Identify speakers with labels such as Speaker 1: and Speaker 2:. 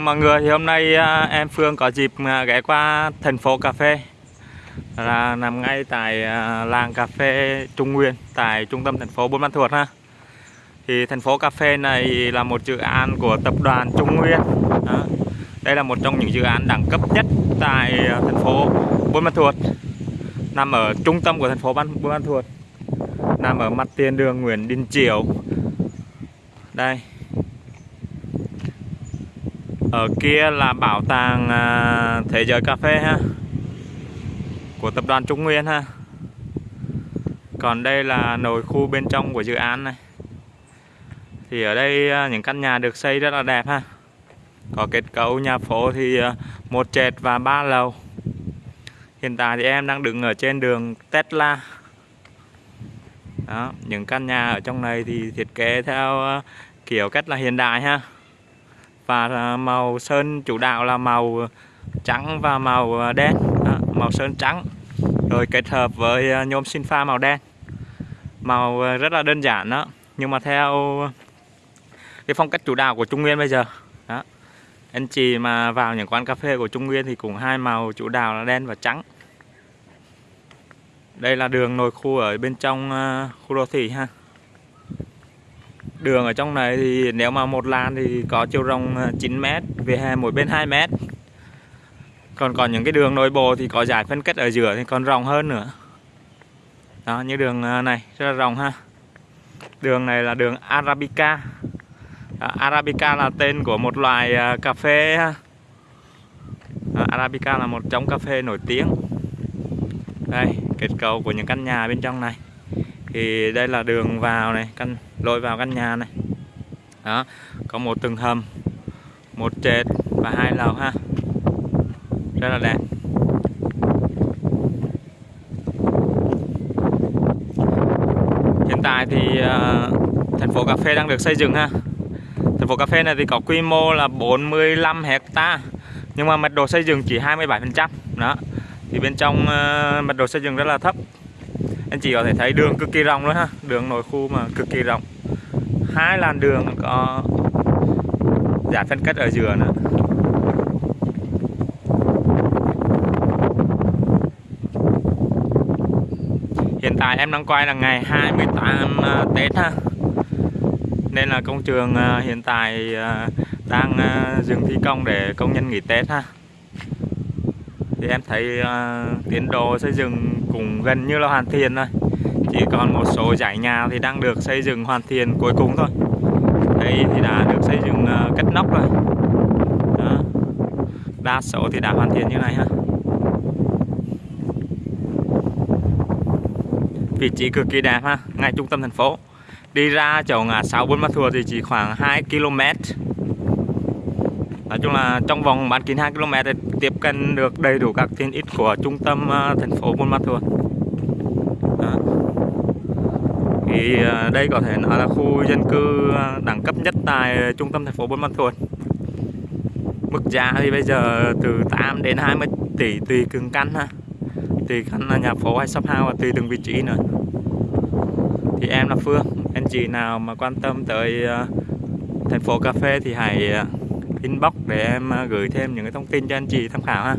Speaker 1: Mọi người thì hôm nay à, em Phương có dịp à, ghé qua thành phố cà phê là nằm ngay tại à, làng cà phê Trung Nguyên tại trung tâm thành phố Buôn Ma Thuột ha. Thì thành phố cà phê này là một dự án của tập đoàn Trung Nguyên. Đó. Đây là một trong những dự án đẳng cấp nhất tại thành phố Buôn Ma Thuột. Nằm ở trung tâm của thành phố Buôn Ma Thuột. Nằm ở mặt tiền đường Nguyễn Đình Chiểu. Đây, ở kia là bảo tàng à, thế giới cà phê ha của tập đoàn Trung Nguyên ha. Còn đây là nội khu bên trong của dự án này. Thì ở đây à, những căn nhà được xây rất là đẹp ha. Có kết cấu nhà phố thì à, một trệt và ba lầu. Hiện tại thì em đang đứng ở trên đường Tesla. Đó những căn nhà ở trong này thì thiết kế theo à, kiểu cách là hiện đại ha và màu sơn chủ đạo là màu trắng và màu à, đen. À, màu sơn trắng. Rồi kết hợp với à, nhôm sinh pha màu đen. Màu à, rất là đơn giản đó. Nhưng mà theo cái phong cách chủ đạo của Trung Nguyên bây giờ đó anh chị mà vào những quán cà phê của Trung Nguyên thì cũng hai màu chủ đạo là đen và trắng. Đây là đường nội khu ở bên trong khu đô thị ha. Đường ở trong này thì nếu mà một làn thì có chiều rộng ờ, 9m về hè mỗi bên 2 m. Còn còn những cái đường nội bộ thì có giải phân cách ở giữa thì còn rộng hơn nữa. Đó, như đường ờ, này rất là rộng ha. Đường này là đường Arabica. Đó, Arabica là tên của một loài ờ, cà phê ha. Đó, Arabica là một trong cà phê nổi tiếng. Đây, kết cấu của những căn nhà bên trong này thì đây là đường vào này căn lối vào căn nhà này. Đó có một tầng hầm một trệt và hai lầu ha. Rất là đẹp. Hiện tại thì uh, thành phố cà phê đang được xây dựng ha. Thành phố cà phê này thì có quy mô là 45 hecta nhưng mà mật độ xây dựng chỉ 27 phần trăm. Đó thì bên trong uh, mật độ xây dựng rất là thấp anh chị có thể thấy đường cực kỳ rộng luôn ha. Đường nội khu mà cực kỳ rộng. Hai làn đường có giải phân cách ở giữa nữa. Hiện tại em đang quay là ngày 28 à, Tết ha. Nên là công trường à, hiện tại à, đang dừng thi công để công nhân nghỉ Tết ha. Thì em thấy uh, tiến độ xây dựng cũng gần như là hoàn thiện rồi. Chỉ còn một số dãy nhà thì đang được xây dựng hoàn thiện cuối cùng thôi. Đây thì đã được xây dựng kết cất nóc rồi. Đó. đa số thì đã hoàn thiện như này ha. Vị trí cực kỳ đẹp ha, ngay trung tâm thành phố. Đi ra chỗ ngã sáu Buôn Ma Thuột thì chỉ khoảng 2 km nói chung là trong vòng bán kính 2 km thì tiếp cận được đầy đủ các tiện ích của trung tâm ờ, thành phố Buôn Ma Thuột. Thì ờ, đây có thể nói là khu dân cư ờ, đẳng cấp nhất tại trung tâm thành phố Buôn Ma Thuột. Mức giá thì bây giờ từ 8 đến 20 tỷ tùy từng căn ha. Tùy căn là nhà phố hay shop house và tùy từng vị trí nữa. Thì em là Phương, anh chị nào mà quan tâm tới thành phố cà phê thì hãy inbox để em à, gửi thêm những cái thông tin cho anh chị tham khảo ha.